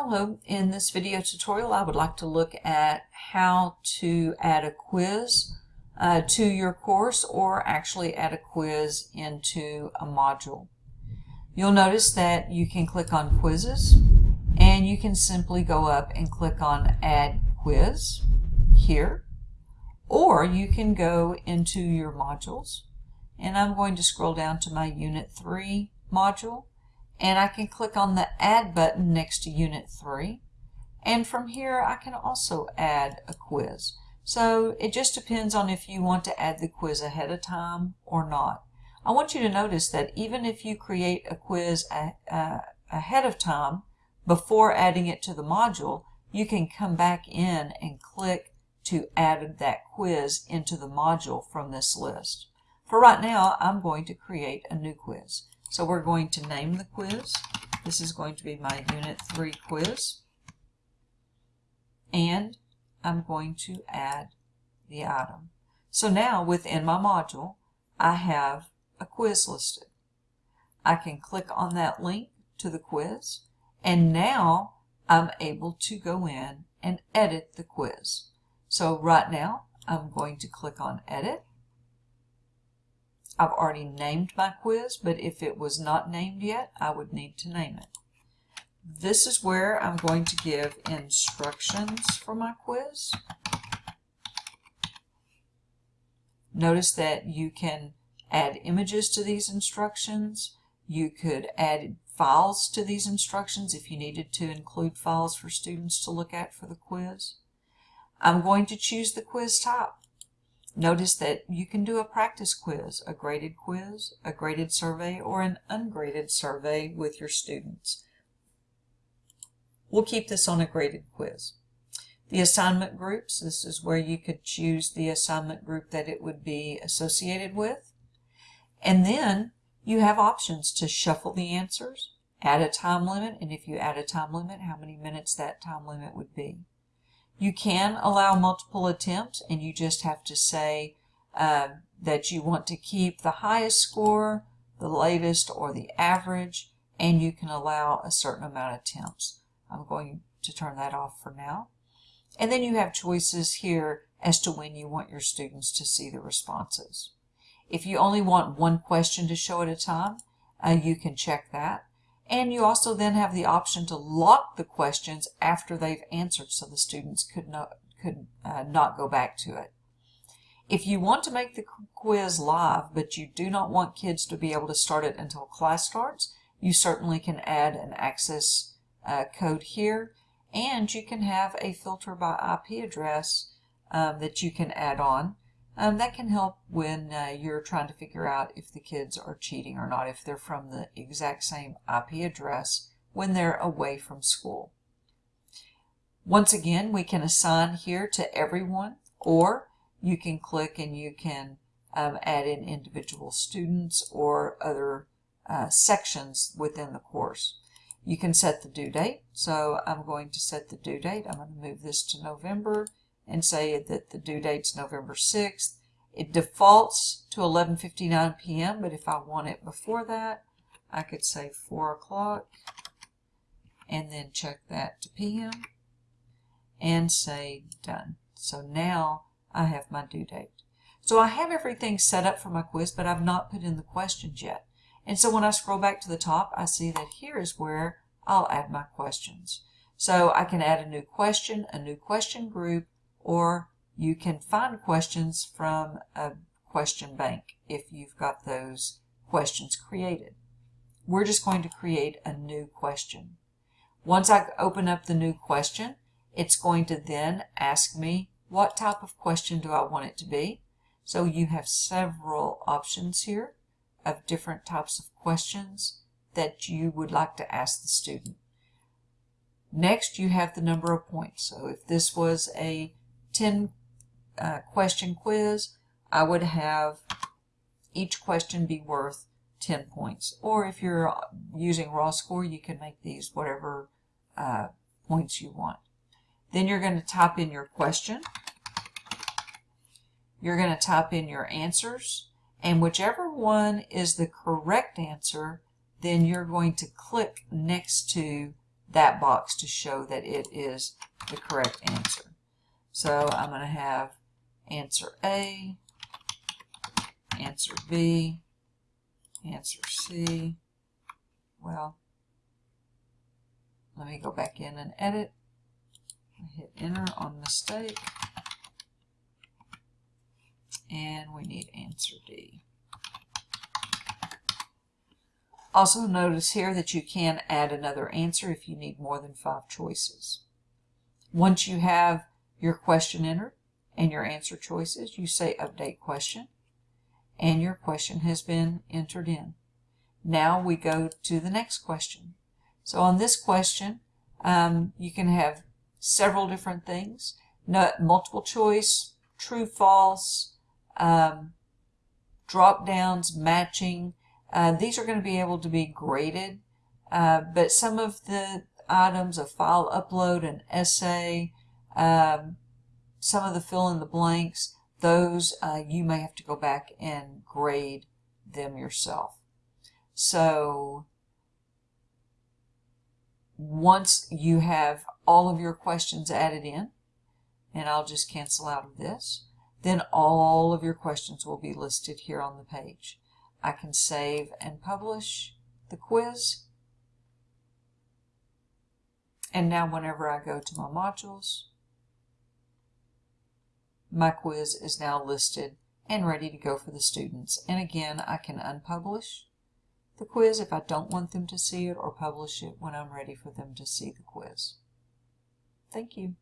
Hello, in this video tutorial I would like to look at how to add a quiz uh, to your course or actually add a quiz into a module. You'll notice that you can click on quizzes and you can simply go up and click on add quiz here. Or you can go into your modules. And I'm going to scroll down to my unit 3 module and I can click on the add button next to unit 3 and from here I can also add a quiz so it just depends on if you want to add the quiz ahead of time or not I want you to notice that even if you create a quiz a, ahead of time before adding it to the module you can come back in and click to add that quiz into the module from this list. For right now, I'm going to create a new quiz. So we're going to name the quiz. This is going to be my Unit 3 quiz. And I'm going to add the item. So now within my module, I have a quiz listed. I can click on that link to the quiz and now I'm able to go in and edit the quiz. So right now I'm going to click on edit I've already named my quiz, but if it was not named yet, I would need to name it. This is where I'm going to give instructions for my quiz. Notice that you can add images to these instructions. You could add files to these instructions if you needed to include files for students to look at for the quiz. I'm going to choose the quiz type. Notice that you can do a practice quiz, a graded quiz, a graded survey, or an ungraded survey with your students. We'll keep this on a graded quiz. The assignment groups, this is where you could choose the assignment group that it would be associated with. And then you have options to shuffle the answers, add a time limit, and if you add a time limit, how many minutes that time limit would be. You can allow multiple attempts and you just have to say uh, that you want to keep the highest score, the latest, or the average, and you can allow a certain amount of attempts. I'm going to turn that off for now. And then you have choices here as to when you want your students to see the responses. If you only want one question to show at a time, uh, you can check that. And you also then have the option to lock the questions after they've answered so the students could not, could, uh, not go back to it. If you want to make the quiz live, but you do not want kids to be able to start it until class starts, you certainly can add an access uh, code here. And you can have a filter by IP address um, that you can add on. Um, that can help when uh, you're trying to figure out if the kids are cheating or not, if they're from the exact same IP address when they're away from school. Once again, we can assign here to everyone, or you can click and you can um, add in individual students or other uh, sections within the course. You can set the due date. So I'm going to set the due date. I'm going to move this to November and say that the due date's November 6th. It defaults to 11.59 p.m., but if I want it before that, I could say 4 o'clock and then check that to p.m. and say done. So now I have my due date. So I have everything set up for my quiz, but I've not put in the questions yet. And so when I scroll back to the top, I see that here is where I'll add my questions. So I can add a new question, a new question group, or you can find questions from a question bank if you've got those questions created. We're just going to create a new question. Once I open up the new question, it's going to then ask me what type of question do I want it to be. So you have several options here of different types of questions that you would like to ask the student. Next, you have the number of points. So if this was a 10 uh, question quiz, I would have each question be worth 10 points. Or if you're using raw score, you can make these whatever uh, points you want. Then you're going to type in your question. You're going to type in your answers. And whichever one is the correct answer, then you're going to click next to that box to show that it is the correct answer. So I'm going to have answer A, answer B, answer C. Well, let me go back in and edit. Hit enter on mistake. And we need answer D. Also notice here that you can add another answer if you need more than five choices. Once you have your question entered and your answer choices, you say update question and your question has been entered in. Now we go to the next question. So on this question, um, you can have several different things. No, multiple choice, true, false, um, drop downs, matching. Uh, these are going to be able to be graded, uh, but some of the items, a file upload, an essay, um, some of the fill in the blanks, those uh, you may have to go back and grade them yourself. So once you have all of your questions added in, and I'll just cancel out of this, then all of your questions will be listed here on the page. I can save and publish the quiz. And now whenever I go to my modules, my quiz is now listed and ready to go for the students. And again, I can unpublish the quiz if I don't want them to see it or publish it when I'm ready for them to see the quiz. Thank you.